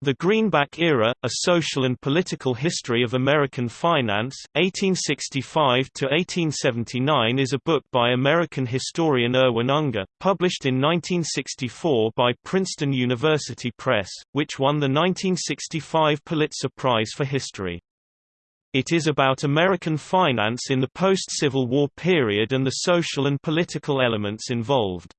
The Greenback Era, A Social and Political History of American Finance, 1865–1879 is a book by American historian Irwin Unger, published in 1964 by Princeton University Press, which won the 1965 Pulitzer Prize for History. It is about American finance in the post-Civil War period and the social and political elements involved.